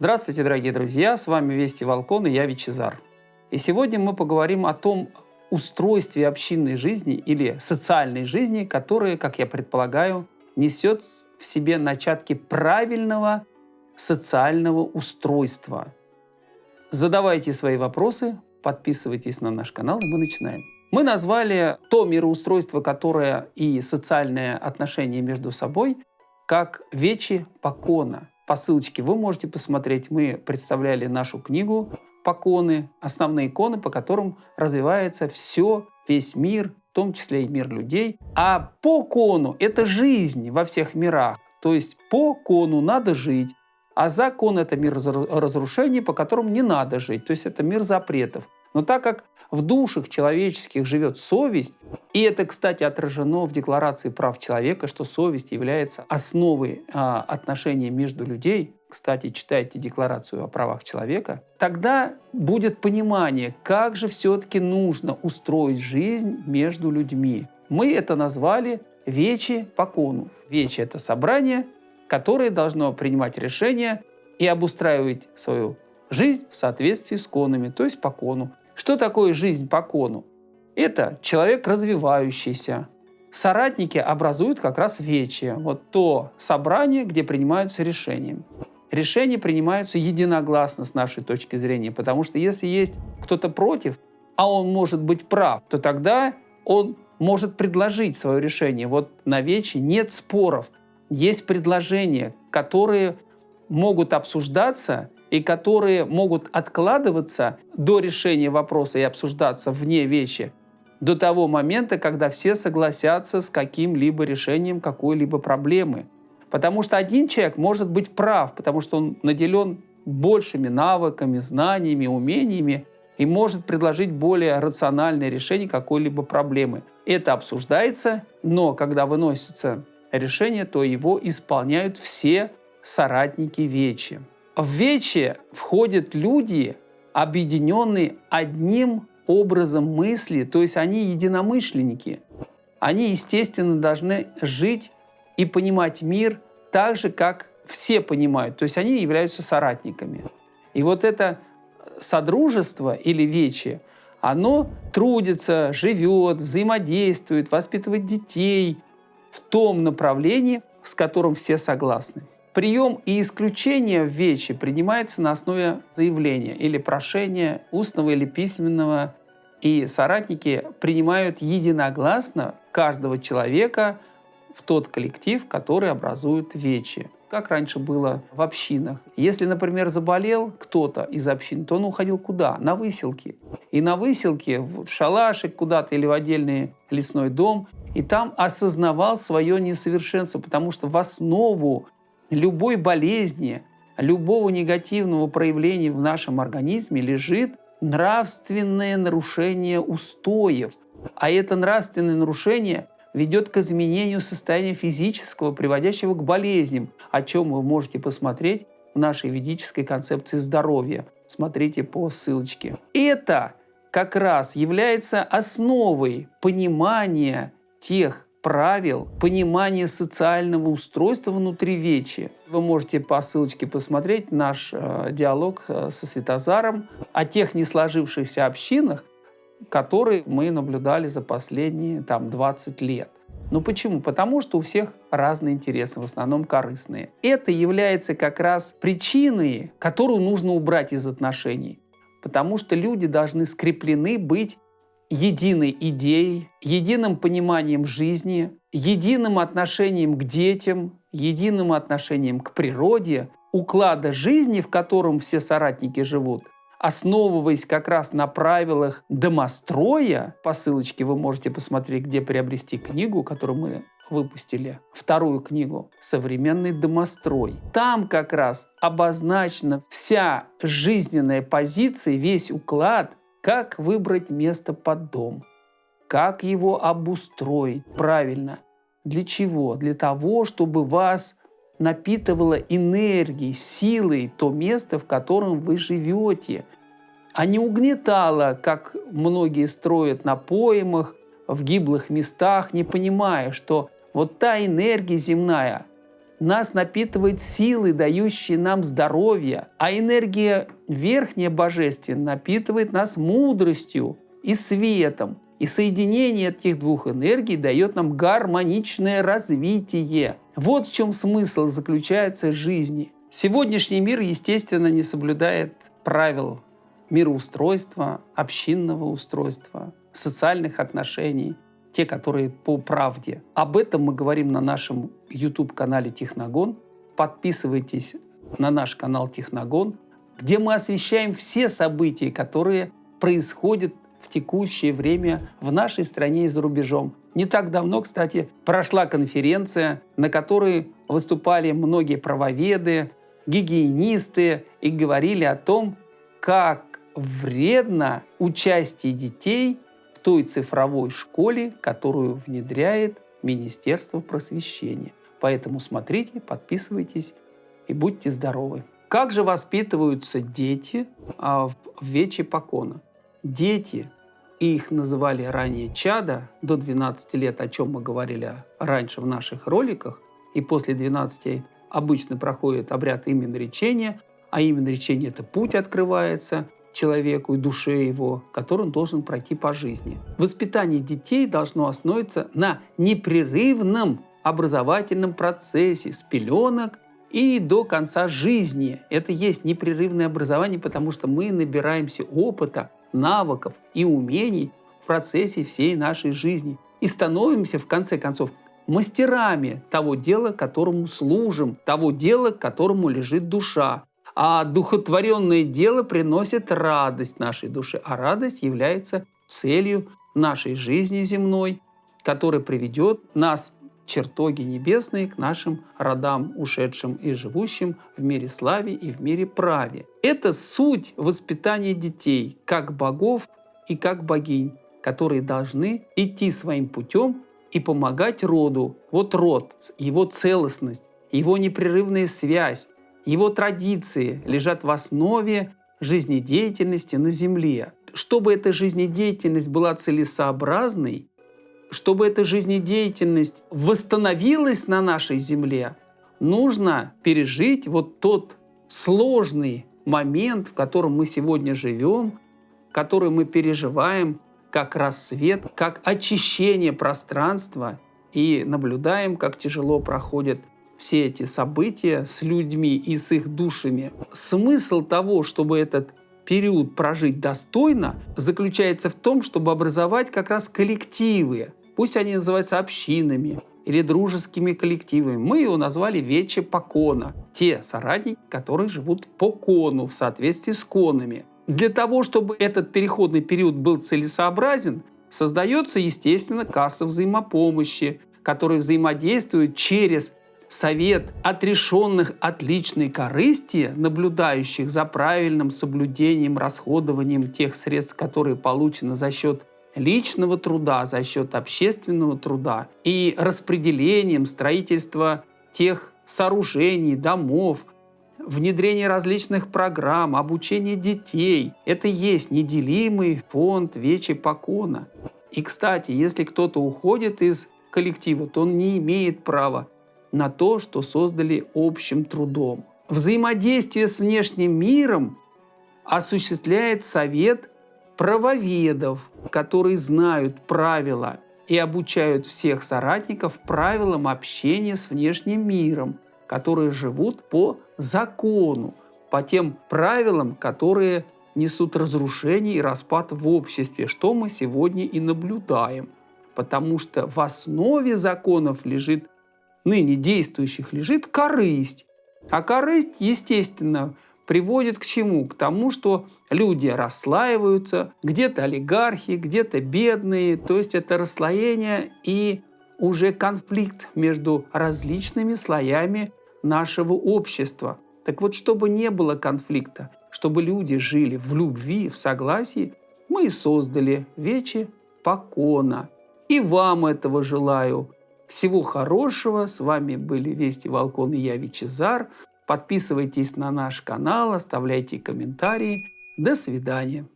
Здравствуйте, дорогие друзья! С вами Вести Волкон и я Вичезар. И сегодня мы поговорим о том устройстве общинной жизни или социальной жизни, которое, как я предполагаю, несет в себе начатки правильного социального устройства. Задавайте свои вопросы, подписывайтесь на наш канал, и мы начинаем. Мы назвали то мироустройство, которое и социальное отношение между собой, как «Вечи Покона», по ссылочке вы можете посмотреть. Мы представляли нашу книгу «Поконы», основные иконы, по которым развивается все, весь мир, в том числе и мир людей. А по кону – это жизнь во всех мирах. То есть по кону надо жить, а закон – это мир разрушений, по которым не надо жить. То есть это мир запретов. Но так как в душах человеческих живет совесть, и это, кстати, отражено в Декларации прав человека, что совесть является основой а, отношений между людей, кстати, читайте Декларацию о правах человека, тогда будет понимание, как же все-таки нужно устроить жизнь между людьми. Мы это назвали «Вечи по кону». Вечи – это собрание, которое должно принимать решения и обустраивать свою жизнь в соответствии с конами, то есть по кону. Что такое жизнь по кону? Это человек развивающийся. Соратники образуют как раз вече, вот то собрание, где принимаются решения. Решения принимаются единогласно с нашей точки зрения, потому что если есть кто-то против, а он может быть прав, то тогда он может предложить свое решение. Вот на вече нет споров, есть предложения, которые могут обсуждаться и которые могут откладываться до решения вопроса и обсуждаться вне вещи до того момента, когда все согласятся с каким-либо решением какой-либо проблемы. Потому что один человек может быть прав, потому что он наделен большими навыками, знаниями, умениями и может предложить более рациональное решение какой-либо проблемы. Это обсуждается, но когда выносится решение, то его исполняют все соратники Вечи. В Вече входят люди, объединенные одним образом мысли, то есть они единомышленники. Они, естественно, должны жить и понимать мир так же, как все понимают. То есть они являются соратниками. И вот это содружество или вече, оно трудится, живет, взаимодействует, воспитывает детей в том направлении, с которым все согласны. Прием и исключение в ВЕЧе принимается на основе заявления или прошения, устного или письменного, и соратники принимают единогласно каждого человека в тот коллектив, который образует ВЕЧи как раньше было в общинах. Если, например, заболел кто-то из общин, то он уходил куда? На выселки. И на выселке, в шалашик куда-то или в отдельный лесной дом, и там осознавал свое несовершенство, потому что в основу любой болезни, любого негативного проявления в нашем организме лежит нравственное нарушение устоев. А это нравственное нарушение ведет к изменению состояния физического, приводящего к болезням, о чем вы можете посмотреть в нашей ведической концепции здоровья. Смотрите по ссылочке. Это как раз является основой понимания тех правил, понимания социального устройства внутри Вечи. Вы можете по ссылочке посмотреть наш э, диалог э, со Светозаром о тех не сложившихся общинах, которые мы наблюдали за последние там, 20 лет. Ну почему? Потому что у всех разные интересы, в основном корыстные. Это является как раз причиной, которую нужно убрать из отношений. Потому что люди должны скреплены быть единой идеей, единым пониманием жизни, единым отношением к детям, единым отношением к природе, уклада жизни, в котором все соратники живут, основываясь как раз на правилах домостроя, по ссылочке вы можете посмотреть, где приобрести книгу, которую мы выпустили, вторую книгу «Современный домострой». Там как раз обозначена вся жизненная позиция, весь уклад как выбрать место под дом? Как его обустроить правильно? Для чего? Для того, чтобы вас напитывало энергией, силой то место, в котором вы живете, а не угнетало, как многие строят на поймах, в гиблых местах, не понимая, что вот та энергия земная, нас напитывает силы, дающие нам здоровье, а энергия верхняя божественная напитывает нас мудростью и светом. И соединение этих двух энергий дает нам гармоничное развитие. Вот в чем смысл заключается жизни. Сегодняшний мир, естественно, не соблюдает правил мироустройства, общинного устройства, социальных отношений, те, которые по правде. Об этом мы говорим на нашем YouTube-канале Техногон. Подписывайтесь на наш канал Техногон, где мы освещаем все события, которые происходят в текущее время в нашей стране и за рубежом. Не так давно, кстати, прошла конференция, на которой выступали многие правоведы, гигиенисты и говорили о том, как вредно участие детей в той цифровой школе, которую внедряет Министерство просвещения. Поэтому смотрите, подписывайтесь и будьте здоровы. Как же воспитываются дети а, в Вече Покона? Дети, их называли ранее чада, до 12 лет, о чем мы говорили раньше в наших роликах, и после 12 обычно проходит обряд именоречения, а именоречение – это путь открывается человеку и душе его, который он должен пройти по жизни. Воспитание детей должно основываться на непрерывном образовательном процессе с пеленок и до конца жизни. Это есть непрерывное образование, потому что мы набираемся опыта, навыков и умений в процессе всей нашей жизни. И становимся, в конце концов, мастерами того дела, которому служим, того дела, которому лежит душа. А духотворенное дело приносит радость нашей душе, а радость является целью нашей жизни земной, которая приведет нас чертоги небесные к нашим родам, ушедшим и живущим в мире славе и в мире праве. Это суть воспитания детей, как богов и как богинь, которые должны идти своим путем и помогать роду. Вот род, его целостность, его непрерывная связь, его традиции лежат в основе жизнедеятельности на Земле. Чтобы эта жизнедеятельность была целесообразной, чтобы эта жизнедеятельность восстановилась на нашей земле, нужно пережить вот тот сложный момент, в котором мы сегодня живем, который мы переживаем как рассвет, как очищение пространства и наблюдаем, как тяжело проходят все эти события с людьми и с их душами. Смысл того, чтобы этот период прожить достойно, заключается в том, чтобы образовать как раз коллективы, Пусть они называются общинами или дружескими коллективами. Мы его назвали Вече Покона. Те соратники, которые живут по кону в соответствии с конами. Для того, чтобы этот переходный период был целесообразен, создается, естественно, касса взаимопомощи, которая взаимодействует через совет отрешенных от личной корысти, наблюдающих за правильным соблюдением, расходованием тех средств, которые получены за счет личного труда, за счет общественного труда и распределением строительства тех сооружений, домов, внедрение различных программ, обучение детей. Это есть неделимый фонд Вечи Покона. И, кстати, если кто-то уходит из коллектива, то он не имеет права на то, что создали общим трудом. Взаимодействие с внешним миром осуществляет совет правоведов, которые знают правила и обучают всех соратников правилам общения с внешним миром, которые живут по закону, по тем правилам, которые несут разрушение и распад в обществе, что мы сегодня и наблюдаем. Потому что в основе законов лежит, ныне действующих, лежит корысть. А корысть, естественно, приводит к чему? К тому, что люди расслаиваются, где-то олигархи, где-то бедные, то есть это расслоение и уже конфликт между различными слоями нашего общества. Так вот, чтобы не было конфликта, чтобы люди жили в любви, в согласии, мы и создали Вечи Покона. И вам этого желаю. Всего хорошего. С вами были Вести Волкон и я, Вичезар. Подписывайтесь на наш канал, оставляйте комментарии. До свидания.